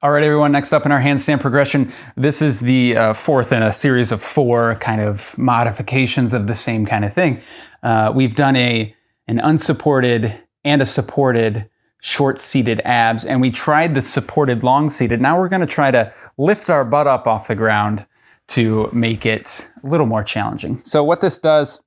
All right, everyone, next up in our handstand progression, this is the uh, fourth in a series of four kind of modifications of the same kind of thing. Uh, we've done a an unsupported and a supported short seated abs, and we tried the supported long seated. Now we're going to try to lift our butt up off the ground to make it a little more challenging. So what this does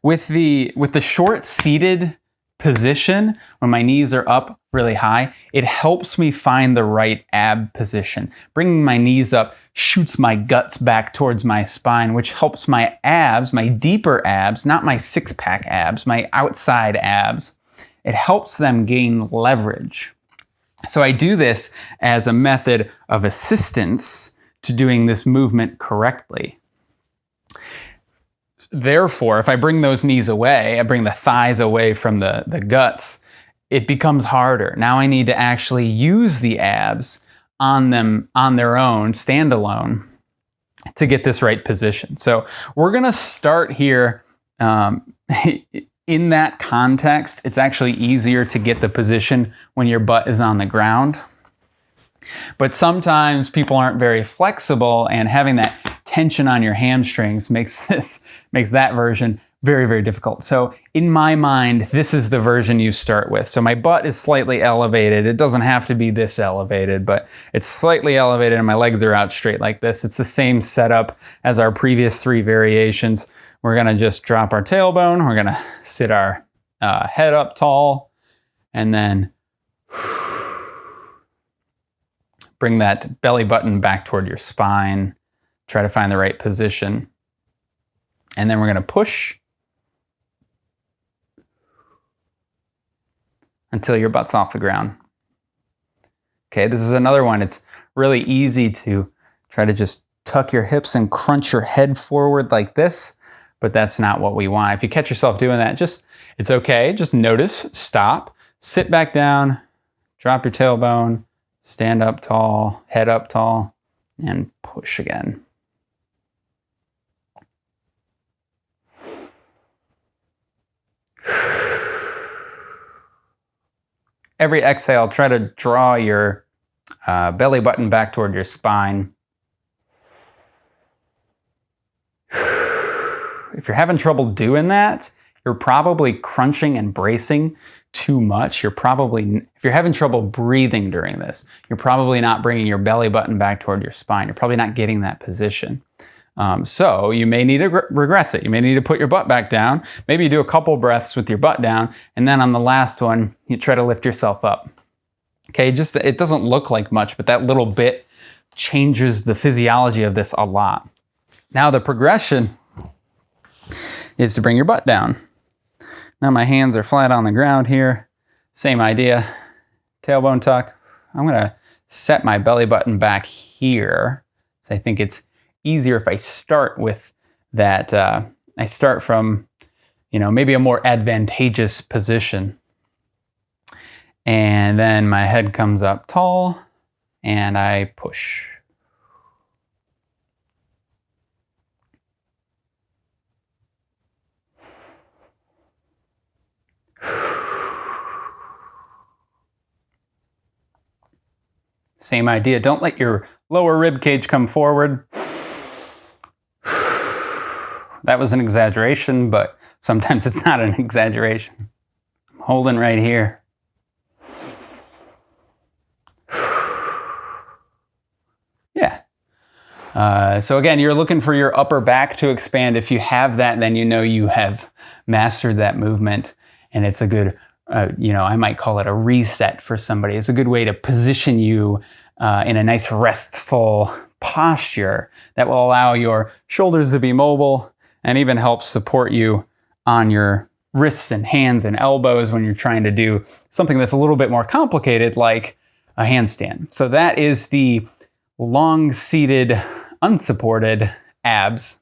with the with the short seated position, when my knees are up really high, it helps me find the right ab position. Bringing my knees up shoots my guts back towards my spine, which helps my abs, my deeper abs, not my six pack abs, my outside abs, it helps them gain leverage. So I do this as a method of assistance to doing this movement correctly. Therefore, if I bring those knees away, I bring the thighs away from the, the guts, it becomes harder. Now I need to actually use the abs on them on their own, standalone, to get this right position. So we're gonna start here um, in that context. It's actually easier to get the position when your butt is on the ground. But sometimes people aren't very flexible and having that tension on your hamstrings makes this makes that version very, very difficult. So in my mind, this is the version you start with. So my butt is slightly elevated. It doesn't have to be this elevated, but it's slightly elevated and my legs are out straight like this. It's the same setup as our previous three variations. We're gonna just drop our tailbone. We're gonna sit our uh, head up tall and then bring that belly button back toward your spine. Try to find the right position. And then we're gonna push until your butt's off the ground. Okay, this is another one. It's really easy to try to just tuck your hips and crunch your head forward like this, but that's not what we want. If you catch yourself doing that, just it's okay. Just notice, stop, sit back down, drop your tailbone, stand up tall, head up tall, and push again. Every exhale, try to draw your uh, belly button back toward your spine. If you're having trouble doing that, you're probably crunching and bracing too much. You're probably, if you're having trouble breathing during this, you're probably not bringing your belly button back toward your spine. You're probably not getting that position. Um, so you may need to re regress it. You may need to put your butt back down. Maybe you do a couple breaths with your butt down, and then on the last one, you try to lift yourself up. Okay, just it doesn't look like much, but that little bit changes the physiology of this a lot. Now the progression is to bring your butt down. Now my hands are flat on the ground here. Same idea. Tailbone tuck. I'm gonna set my belly button back here. So I think it's easier if I start with that. Uh, I start from, you know, maybe a more advantageous position. And then my head comes up tall and I push. Same idea. Don't let your lower rib cage come forward. That was an exaggeration, but sometimes it's not an exaggeration. I'm holding right here. Yeah. Uh, so again, you're looking for your upper back to expand. If you have that, then you know you have mastered that movement and it's a good, uh, you know, I might call it a reset for somebody. It's a good way to position you uh, in a nice restful posture that will allow your shoulders to be mobile and even helps support you on your wrists and hands and elbows when you're trying to do something that's a little bit more complicated like a handstand. So that is the long seated unsupported abs